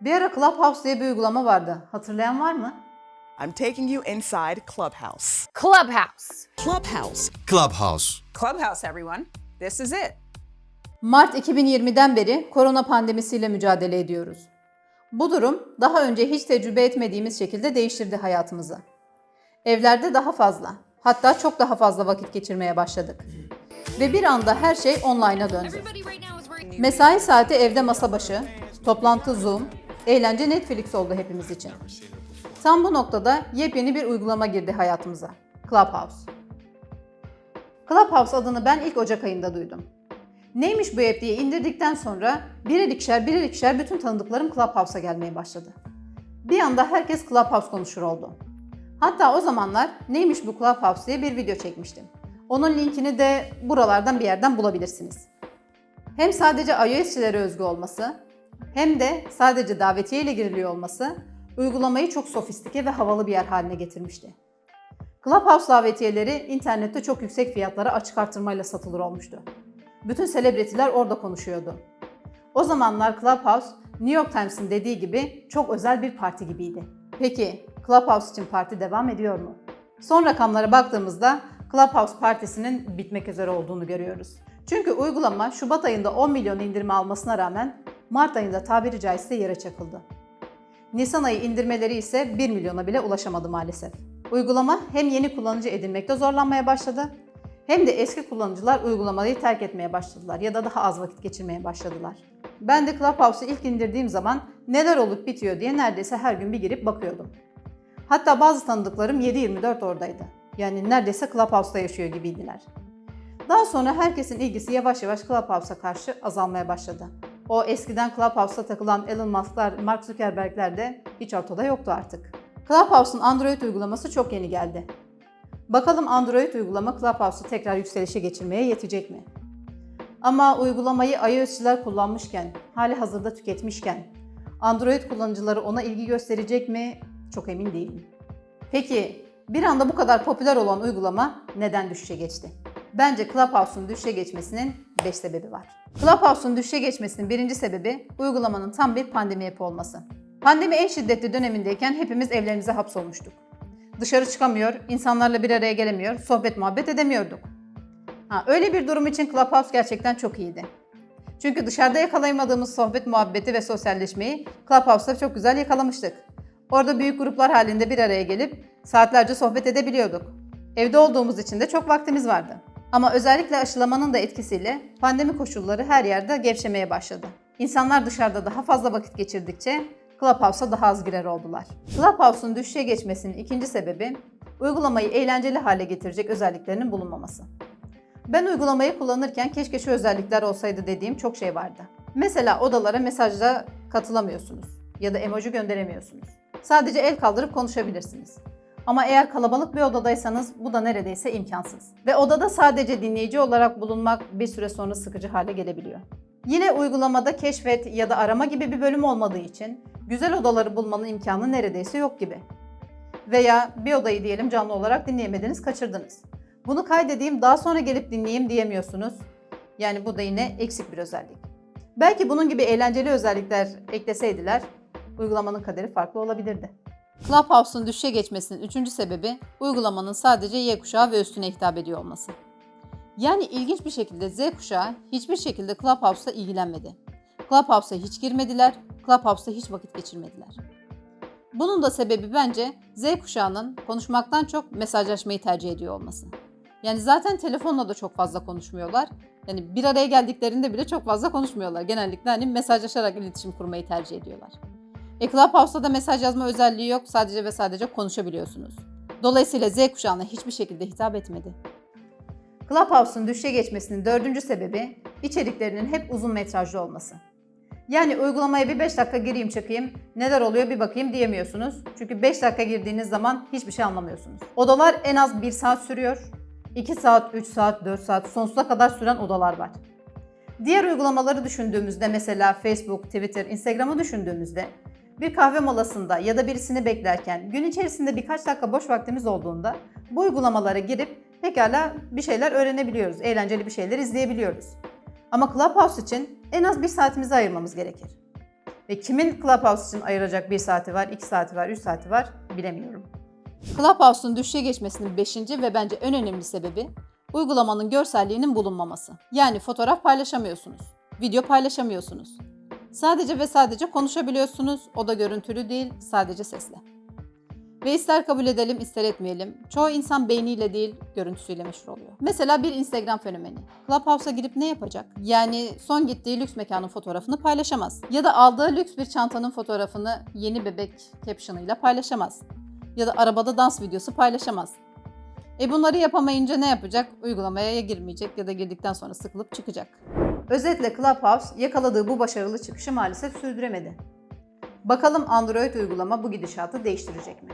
Bir ara Clubhouse diye bir uygulama vardı. Hatırlayan var mı? I'm taking you inside Clubhouse. Clubhouse. Clubhouse. Clubhouse. Clubhouse, everyone. This is it. Mart 2020'den beri korona pandemisiyle mücadele ediyoruz. Bu durum daha önce hiç tecrübe etmediğimiz şekilde değiştirdi hayatımızı. Evlerde daha fazla, hatta çok daha fazla vakit geçirmeye başladık. Ve bir anda her şey online'a döndü. Mesai saati evde masa başı, toplantı Zoom, eğlence Netflix oldu hepimiz için. Tam bu noktada yepyeni bir uygulama girdi hayatımıza. Clubhouse. Clubhouse adını ben ilk Ocak ayında duydum. Neymiş bu app diye indirdikten sonra birer ikişer birer ikişer bütün tanıdıklarım Clubhouse'a gelmeye başladı. Bir anda herkes Clubhouse konuşur oldu. Hatta o zamanlar neymiş bu Clubhouse diye bir video çekmiştim. Onun linkini de buralardan bir yerden bulabilirsiniz. Hem sadece iOS'çilere özgü olması hem de sadece davetiye ile giriliyor olması uygulamayı çok sofistike ve havalı bir yer haline getirmişti. Clubhouse davetiyeleri internette çok yüksek fiyatlara açık artırmayla satılır olmuştu. Bütün selebritiler orada konuşuyordu. O zamanlar Clubhouse, New York Times'ın dediği gibi çok özel bir parti gibiydi. Peki Clubhouse için parti devam ediyor mu? Son rakamlara baktığımızda Clubhouse partisinin bitmek üzere olduğunu görüyoruz. Çünkü uygulama Şubat ayında 10 milyon indirme almasına rağmen Mart ayında tabiri caizse yere çakıldı. Nisan ayı indirmeleri ise 1 milyona bile ulaşamadı maalesef. Uygulama hem yeni kullanıcı edinmekte zorlanmaya başladı hem de eski kullanıcılar uygulamayı terk etmeye başladılar ya da daha az vakit geçirmeye başladılar. Ben de Clubhouse'u ilk indirdiğim zaman neler olup bitiyor diye neredeyse her gün bir girip bakıyordum. Hatta bazı tanıdıklarım 7-24 oradaydı. Yani neredeyse Clubhouse'da yaşıyor gibiydiler. Daha sonra herkesin ilgisi yavaş yavaş Clubhouse'a karşı azalmaya başladı. O eskiden Clubhouse'ta takılan Elon Musk'lar, Mark Zuckerberg'ler de hiç ortada yoktu artık. Clubhouse'un Android uygulaması çok yeni geldi. Bakalım Android uygulama Clubhouse'u tekrar yükselişe geçirmeye yetecek mi? Ama uygulamayı iOS'çiler kullanmışken, hali hazırda tüketmişken, Android kullanıcıları ona ilgi gösterecek mi? Çok emin değilim. Peki, bir anda bu kadar popüler olan uygulama neden düşüşe geçti? Bence Clubhouse'un düşüşe geçmesinin 5 sebebi var. Clubhouse'un düşüşe geçmesinin birinci sebebi uygulamanın tam bir pandemi yapı olması. Pandemi en şiddetli dönemindeyken hepimiz evlerimize hapsolmuştuk. Dışarı çıkamıyor, insanlarla bir araya gelemiyor, sohbet muhabbet edemiyorduk. Ha, öyle bir durum için Clubhouse gerçekten çok iyiydi. Çünkü dışarıda yakalayamadığımız sohbet muhabbeti ve sosyalleşmeyi Clubhouse'da çok güzel yakalamıştık. Orada büyük gruplar halinde bir araya gelip saatlerce sohbet edebiliyorduk. Evde olduğumuz için de çok vaktimiz vardı. Ama özellikle aşılamanın da etkisiyle pandemi koşulları her yerde gevşemeye başladı. İnsanlar dışarıda daha fazla vakit geçirdikçe Clubhouse'a daha az girer oldular. Clubhouse'un düşüşe geçmesinin ikinci sebebi uygulamayı eğlenceli hale getirecek özelliklerinin bulunmaması. Ben uygulamayı kullanırken keşke şu özellikler olsaydı dediğim çok şey vardı. Mesela odalara mesajla katılamıyorsunuz ya da emoji gönderemiyorsunuz. Sadece el kaldırıp konuşabilirsiniz. Ama eğer kalabalık bir odadaysanız bu da neredeyse imkansız. Ve odada sadece dinleyici olarak bulunmak bir süre sonra sıkıcı hale gelebiliyor. Yine uygulamada keşfet ya da arama gibi bir bölüm olmadığı için güzel odaları bulmanın imkanı neredeyse yok gibi. Veya bir odayı diyelim canlı olarak dinleyemediniz, kaçırdınız. Bunu kaydedeyim, daha sonra gelip dinleyeyim diyemiyorsunuz. Yani bu da yine eksik bir özellik. Belki bunun gibi eğlenceli özellikler ekleseydiler, uygulamanın kaderi farklı olabilirdi. Clubhouse'un düşüşe geçmesinin üçüncü sebebi uygulamanın sadece Y kuşağı ve üstüne hitap ediyor olması. Yani ilginç bir şekilde Z kuşağı hiçbir şekilde Clubhouse'la ilgilenmedi. Clubhouse'a hiç girmediler, Clubhouse'da hiç vakit geçirmediler. Bunun da sebebi bence Z kuşağının konuşmaktan çok mesajlaşmayı tercih ediyor olması. Yani zaten telefonla da çok fazla konuşmuyorlar. Yani bir araya geldiklerinde bile çok fazla konuşmuyorlar. Genellikle hani mesajlaşarak iletişim kurmayı tercih ediyorlar. E Clubhouse'da da mesaj yazma özelliği yok. Sadece ve sadece konuşabiliyorsunuz. Dolayısıyla Z kuşağına hiçbir şekilde hitap etmedi. Clubhouse'un düşüşe geçmesinin dördüncü sebebi içeriklerinin hep uzun metrajlı olması. Yani uygulamaya bir 5 dakika gireyim çıkayım, neler oluyor bir bakayım diyemiyorsunuz. Çünkü 5 dakika girdiğiniz zaman hiçbir şey anlamıyorsunuz. Odalar en az 1 saat sürüyor. 2 saat, 3 saat, 4 saat sonsuza kadar süren odalar var. Diğer uygulamaları düşündüğümüzde mesela Facebook, Twitter, Instagram'ı düşündüğümüzde bir kahve molasında ya da birisini beklerken gün içerisinde birkaç dakika boş vaktimiz olduğunda bu uygulamalara girip pekala bir şeyler öğrenebiliyoruz, eğlenceli bir şeyler izleyebiliyoruz. Ama Clubhouse için en az bir saatimizi ayırmamız gerekir. Ve kimin Clubhouse için ayıracak 1 saati var, 2 saati var, 3 saati var bilemiyorum. Clubhouse'un düşüşe geçmesinin 5. ve bence en önemli sebebi uygulamanın görselliğinin bulunmaması. Yani fotoğraf paylaşamıyorsunuz, video paylaşamıyorsunuz. Sadece ve sadece konuşabiliyorsunuz. O da görüntülü değil, sadece sesle. Ve ister kabul edelim ister etmeyelim. Çoğu insan beyniyle değil, görüntüsüyle meşhur oluyor. Mesela bir Instagram fenomeni. Clubhouse'a girip ne yapacak? Yani son gittiği lüks mekanın fotoğrafını paylaşamaz. Ya da aldığı lüks bir çantanın fotoğrafını yeni bebek caption'ıyla paylaşamaz. Ya da arabada dans videosu paylaşamaz. E bunları yapamayınca ne yapacak? Uygulamaya ya girmeyecek ya da girdikten sonra sıkılıp çıkacak. Özetle Clubhouse yakaladığı bu başarılı çıkışı maalesef sürdüremedi. Bakalım Android uygulama bu gidişatı değiştirecek mi?